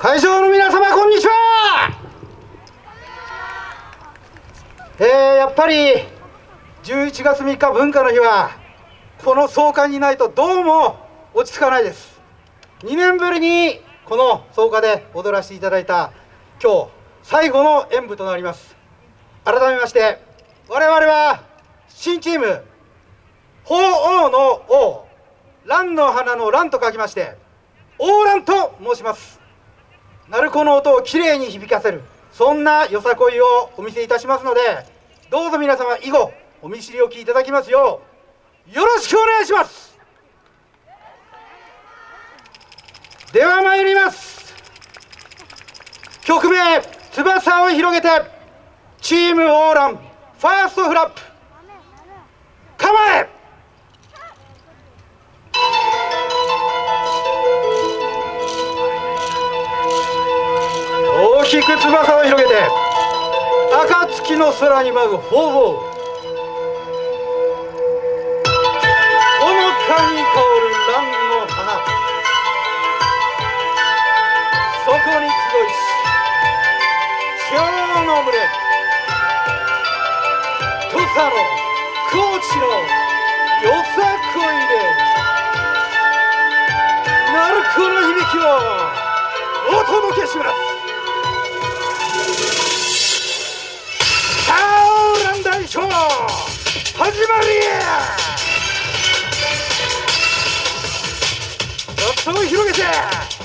会場の皆様こんにちは。えー、やっぱり11月3日文化の日はこの総会にないとどうも落ち着かないです。2年ぶりにこの総会で踊らせていただいた今日最後の演舞となります。改めまして我々は新チーム鳳凰の王蘭の花の蘭と書きまして王蘭と申します。鳴子の音をきれいに響かせるそんなよさこいをお見せいたしますのでどうぞ皆様以後お見知りおきいただきますようよろしくお願いします。では参ります。曲名「翼を広げて」チームオーランファーストフラップ。きく翼を広げて暁の空に舞う鳳凰ほのかに香る蘭の花。そこに集いし蝶の群れ。土佐の高知のよさこいで。鳴子の響きをお届けします。始まりや。頭を広げて。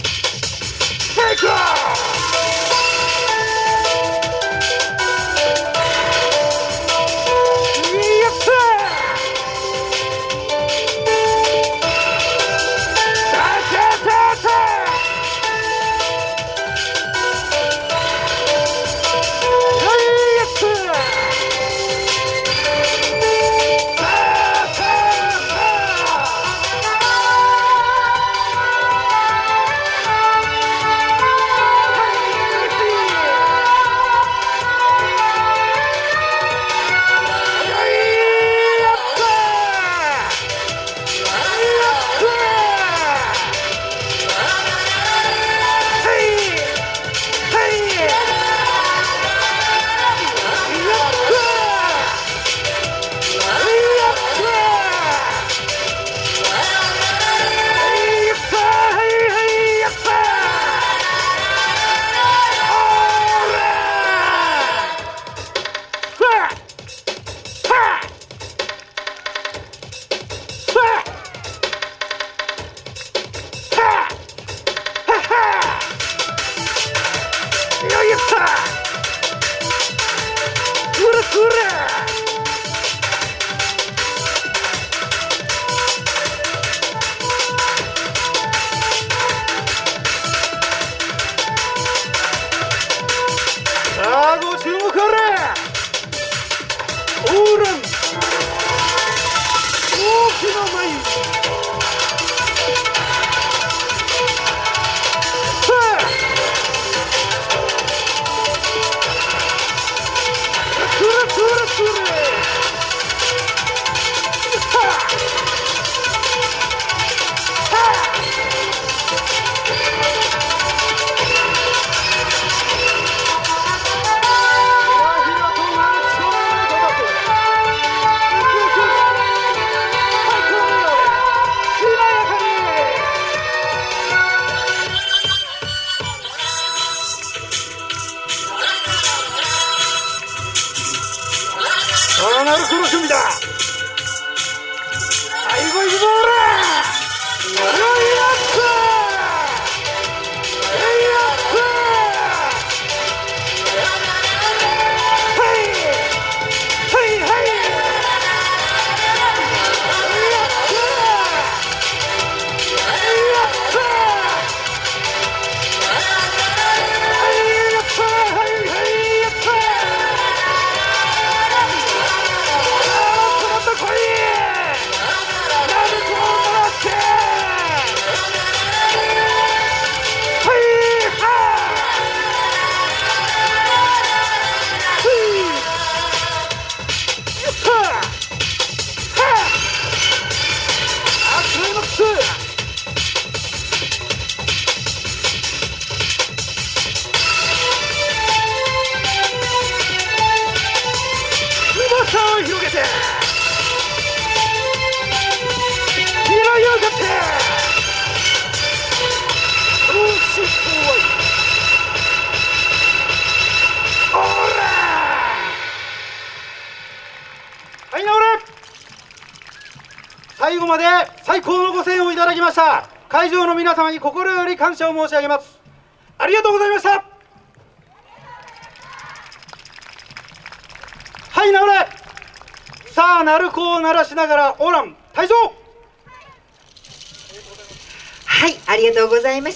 Ah! 바로 그렇습니다. 아이고 이거 뭐라. って。い最後まで最高のご声援をいただきました。会場の皆様に心より感謝を申し上げます。ありがとうございました。はい直れ。さあ鳴子を鳴らしながらオーラン退場はい、ありがとうございました。